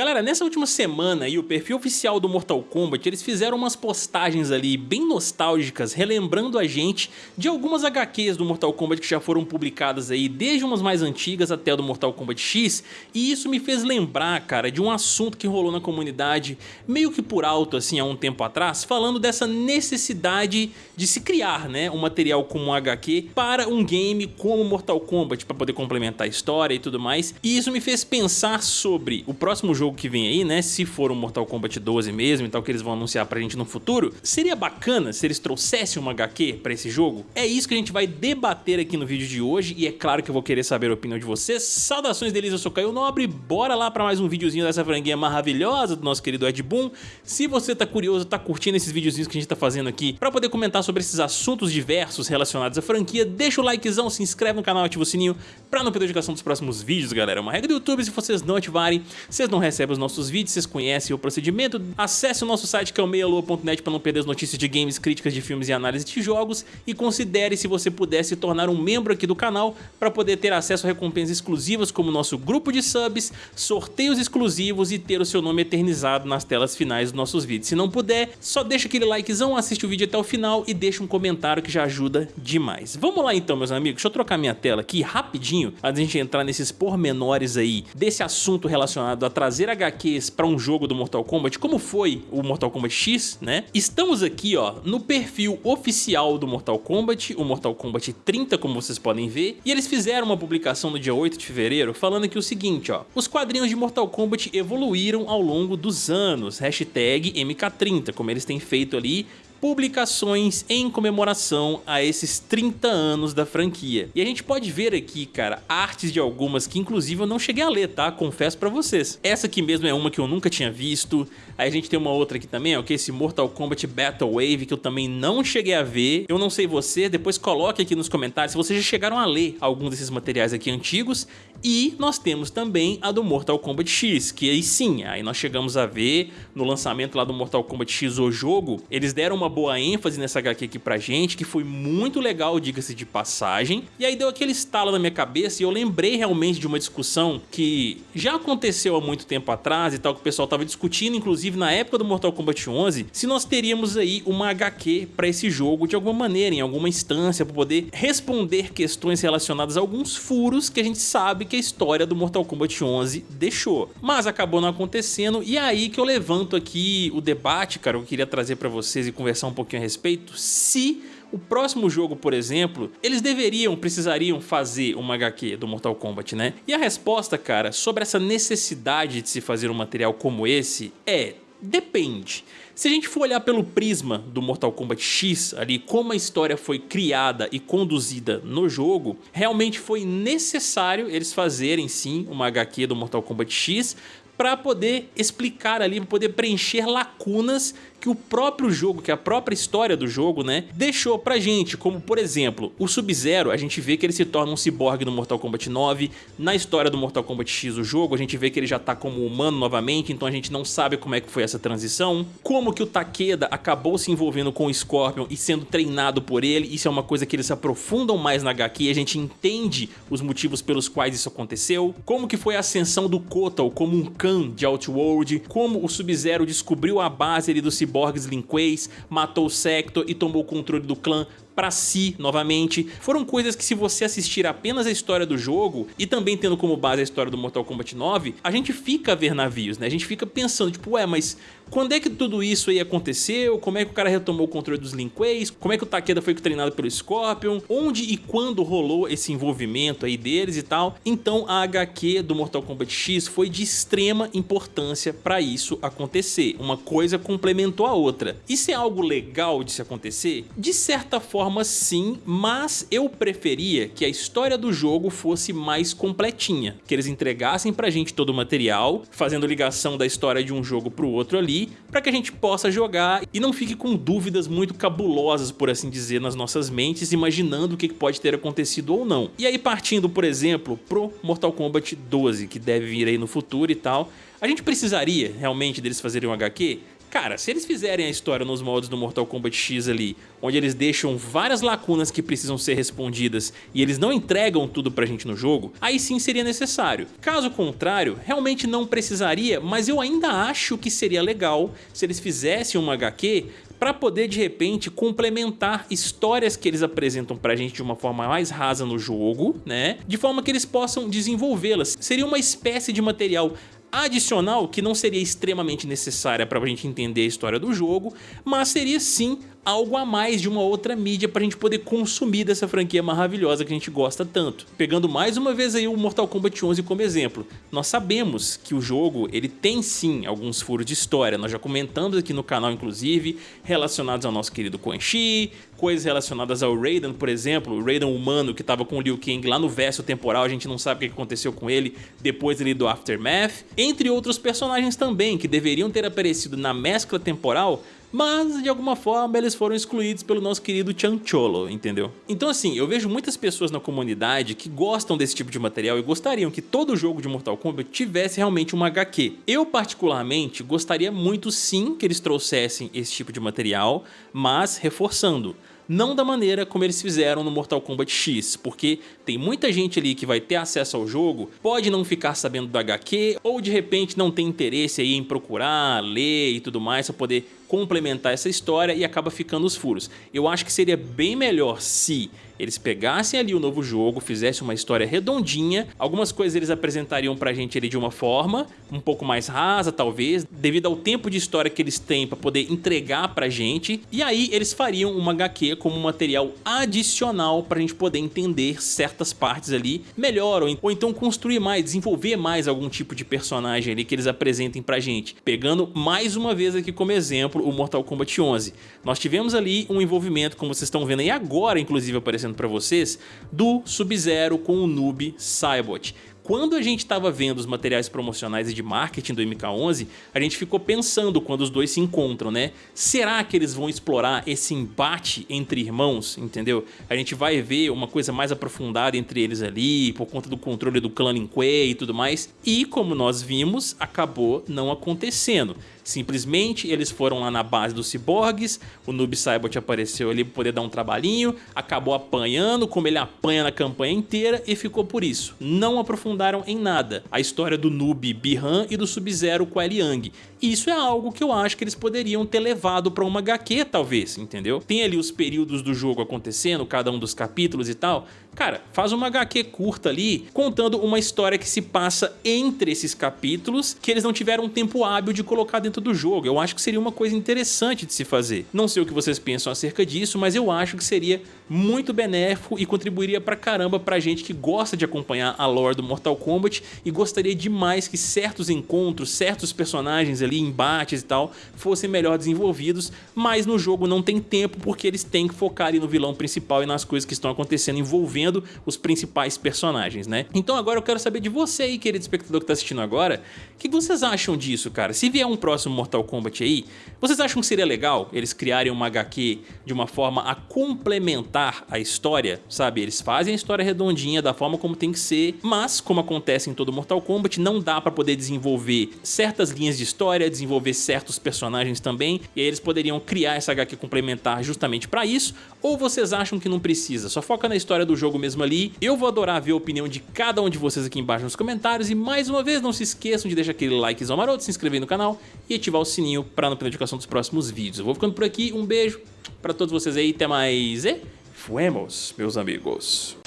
Galera, nessa última semana aí, o perfil oficial do Mortal Kombat, eles fizeram umas postagens ali bem nostálgicas, relembrando a gente de algumas HQs do Mortal Kombat que já foram publicadas aí, desde umas mais antigas até do Mortal Kombat X, e isso me fez lembrar, cara, de um assunto que rolou na comunidade, meio que por alto assim, há um tempo atrás, falando dessa necessidade de se criar, né, um material como um HQ para um game como Mortal Kombat, para poder complementar a história e tudo mais, e isso me fez pensar sobre o próximo jogo que vem aí, né, se for um Mortal Kombat 12 mesmo e tal, que eles vão anunciar pra gente no futuro, seria bacana se eles trouxessem uma HQ pra esse jogo? É isso que a gente vai debater aqui no vídeo de hoje e é claro que eu vou querer saber a opinião de vocês. Saudações deles, eu sou Caio Nobre, bora lá pra mais um videozinho dessa franguinha maravilhosa do nosso querido Ed Boon. Se você tá curioso, tá curtindo esses videozinhos que a gente tá fazendo aqui pra poder comentar sobre esses assuntos diversos relacionados à franquia, deixa o likezão, se inscreve no canal, ativa o sininho pra não perder a notificação dos próximos vídeos, galera. É uma regra do YouTube, se vocês não ativarem, vocês não recebem os nossos vídeos, vocês conhecem o procedimento. Acesse o nosso site que é o meialua.net para não perder as notícias de games, críticas de filmes e análise de jogos e considere se você puder se tornar um membro aqui do canal para poder ter acesso a recompensas exclusivas como nosso grupo de subs, sorteios exclusivos e ter o seu nome eternizado nas telas finais dos nossos vídeos. Se não puder, só deixa aquele likezão, assiste o vídeo até o final e deixa um comentário que já ajuda demais. Vamos lá então, meus amigos, deixa eu trocar minha tela aqui rapidinho antes de a gente entrar nesses pormenores aí desse assunto relacionado a trazer HQs para um jogo do Mortal Kombat, como foi o Mortal Kombat X, né? Estamos aqui, ó, no perfil oficial do Mortal Kombat, o Mortal Kombat 30, como vocês podem ver, e eles fizeram uma publicação no dia 8 de fevereiro falando aqui o seguinte, ó, os quadrinhos de Mortal Kombat evoluíram ao longo dos anos, hashtag MK30, como eles têm feito ali publicações em comemoração a esses 30 anos da franquia. E a gente pode ver aqui, cara, artes de algumas que inclusive eu não cheguei a ler, tá? Confesso pra vocês. Essa aqui mesmo é uma que eu nunca tinha visto. Aí a gente tem uma outra aqui também, ó, que é esse Mortal Kombat Battle Wave, que eu também não cheguei a ver. Eu não sei você, depois coloque aqui nos comentários se vocês já chegaram a ler algum desses materiais aqui antigos. E nós temos também a do Mortal Kombat X, que aí sim, aí nós chegamos a ver no lançamento lá do Mortal Kombat X, o jogo, eles deram uma boa ênfase nessa HQ aqui pra gente, que foi muito legal, diga-se de passagem. E aí deu aquele estalo na minha cabeça e eu lembrei realmente de uma discussão que já aconteceu há muito tempo atrás e tal, que o pessoal tava discutindo, inclusive na época do Mortal Kombat 11, se nós teríamos aí uma HQ pra esse jogo de alguma maneira, em alguma instância, pra poder responder questões relacionadas a alguns furos que a gente sabe que a história do Mortal Kombat 11 deixou. Mas acabou não acontecendo e é aí que eu levanto aqui o debate, cara, eu queria trazer pra vocês e conversar um pouquinho a respeito, se o próximo jogo, por exemplo, eles deveriam, precisariam fazer uma HQ do Mortal Kombat, né? E a resposta, cara, sobre essa necessidade de se fazer um material como esse é Depende. Se a gente for olhar pelo prisma do Mortal Kombat X, ali como a história foi criada e conduzida no jogo, realmente foi necessário eles fazerem sim uma HQ do Mortal Kombat X para poder explicar ali, poder preencher lacunas que o próprio jogo, que a própria história do jogo, né, deixou pra gente, como por exemplo, o Sub-Zero, a gente vê que ele se torna um ciborgue no Mortal Kombat 9, na história do Mortal Kombat X o jogo, a gente vê que ele já tá como humano novamente, então a gente não sabe como é que foi essa transição, como que o Takeda acabou se envolvendo com o Scorpion e sendo treinado por ele, isso é uma coisa que eles aprofundam mais na HQ e a gente entende os motivos pelos quais isso aconteceu, como que foi a ascensão do Kotal como um Khan de Outworld, como o Sub-Zero descobriu a base ali do ciborgue ciborgues Linquês, matou o Sector e tomou o controle do clã para si novamente. Foram coisas que se você assistir apenas a história do jogo e também tendo como base a história do Mortal Kombat 9, a gente fica a ver navios, né? A gente fica pensando, tipo, ué, mas quando é que tudo isso aí aconteceu? Como é que o cara retomou o controle dos Linquays? Como é que o Takeda foi treinado pelo Scorpion? Onde e quando rolou esse envolvimento aí deles e tal? Então a HQ do Mortal Kombat X foi de extrema importância para isso acontecer. Uma coisa complementou a outra. Isso é algo legal de se acontecer? De certa forma forma sim, mas eu preferia que a história do jogo fosse mais completinha, que eles entregassem pra gente todo o material, fazendo ligação da história de um jogo pro outro ali, para que a gente possa jogar e não fique com dúvidas muito cabulosas, por assim dizer, nas nossas mentes, imaginando o que pode ter acontecido ou não. E aí partindo, por exemplo, pro Mortal Kombat 12, que deve vir aí no futuro e tal, a gente precisaria realmente deles fazerem um HQ? Cara, se eles fizerem a história nos moldes do Mortal Kombat X ali, onde eles deixam várias lacunas que precisam ser respondidas e eles não entregam tudo pra gente no jogo, aí sim seria necessário. Caso contrário, realmente não precisaria, mas eu ainda acho que seria legal se eles fizessem uma HQ para poder de repente complementar histórias que eles apresentam pra gente de uma forma mais rasa no jogo, né? De forma que eles possam desenvolvê-las. Seria uma espécie de material adicional que não seria extremamente necessária para a gente entender a história do jogo, mas seria sim algo a mais de uma outra mídia para a gente poder consumir dessa franquia maravilhosa que a gente gosta tanto. Pegando mais uma vez aí o Mortal Kombat 11 como exemplo, nós sabemos que o jogo ele tem sim alguns furos de história, nós já comentamos aqui no canal inclusive, relacionados ao nosso querido Quan Chi, coisas relacionadas ao Raiden, por exemplo, o Raiden humano que estava com o Liu Kang lá no verso temporal, a gente não sabe o que aconteceu com ele depois ali do Aftermath, entre outros personagens também que deveriam ter aparecido na mescla temporal, mas de alguma forma eles foram excluídos pelo nosso querido Chancholo, entendeu? Então assim, eu vejo muitas pessoas na comunidade que gostam desse tipo de material e gostariam que todo jogo de Mortal Kombat tivesse realmente uma HQ. Eu particularmente gostaria muito sim que eles trouxessem esse tipo de material, mas reforçando, não da maneira como eles fizeram no Mortal Kombat X, porque tem muita gente ali que vai ter acesso ao jogo, pode não ficar sabendo do HQ, ou de repente não tem interesse aí em procurar, ler e tudo mais para poder complementar essa história e acaba ficando os furos. Eu acho que seria bem melhor se eles pegassem ali o novo jogo, fizessem uma história redondinha, algumas coisas eles apresentariam pra gente ali de uma forma um pouco mais rasa talvez, devido ao tempo de história que eles têm para poder entregar pra gente, e aí eles fariam uma HQ como um material adicional pra gente poder entender certas partes ali melhor, ou, então construir mais, desenvolver mais algum tipo de personagem ali que eles apresentem pra gente. Pegando mais uma vez aqui como exemplo, o Mortal Kombat 11. Nós tivemos ali um envolvimento, como vocês estão vendo aí agora, inclusive aparecendo para vocês, do Sub-Zero com o Noob Saibot quando a gente estava vendo os materiais promocionais e de marketing do MK11, a gente ficou pensando quando os dois se encontram, né? Será que eles vão explorar esse embate entre irmãos, entendeu? A gente vai ver uma coisa mais aprofundada entre eles ali, por conta do controle do clã Lin Kuei e tudo mais. E como nós vimos, acabou não acontecendo. Simplesmente eles foram lá na base dos ciborgues, o Noob Saibot apareceu ali para poder dar um trabalhinho, acabou apanhando como ele apanha na campanha inteira e ficou por isso. Não aprofundaram em nada a história do Noob Bihan e do Sub-Zero com a Liang. Isso é algo que eu acho que eles poderiam ter levado para uma HQ talvez, entendeu? Tem ali os períodos do jogo acontecendo, cada um dos capítulos e tal. Cara, faz uma HQ curta ali, contando uma história que se passa entre esses capítulos, que eles não tiveram tempo hábil de colocar dentro do jogo. Eu acho que seria uma coisa interessante de se fazer. Não sei o que vocês pensam acerca disso, mas eu acho que seria muito benéfico e contribuiria pra caramba pra gente que gosta de acompanhar a lore do Mortal Kombat e gostaria demais que certos encontros, certos personagens ali, embates e tal, fossem melhor desenvolvidos, mas no jogo não tem tempo porque eles têm que focar ali no vilão principal e nas coisas que estão acontecendo envolvendo os principais personagens, né? Então agora eu quero saber de você aí, querido espectador que tá assistindo agora, o que vocês acham disso, cara? Se vier um próximo Mortal Kombat aí, vocês acham que seria legal eles criarem uma HQ de uma forma a complementar a história, sabe? Eles fazem a história redondinha da forma como tem que ser, mas como acontece em todo Mortal Kombat, não dá pra poder desenvolver certas linhas de história, desenvolver certos personagens também, e aí eles poderiam criar essa HQ complementar justamente pra isso, ou vocês acham que não precisa? Só foca na história do jogo mesmo ali. Eu vou adorar ver a opinião de cada um de vocês aqui embaixo nos comentários, e mais uma vez não se esqueçam de deixar aquele likezão maroto, se inscrever no canal e ativar o sininho para não perder a notificação dos próximos vídeos. Eu vou ficando por aqui, um beijo para todos vocês aí, até mais e fuemos, meus amigos.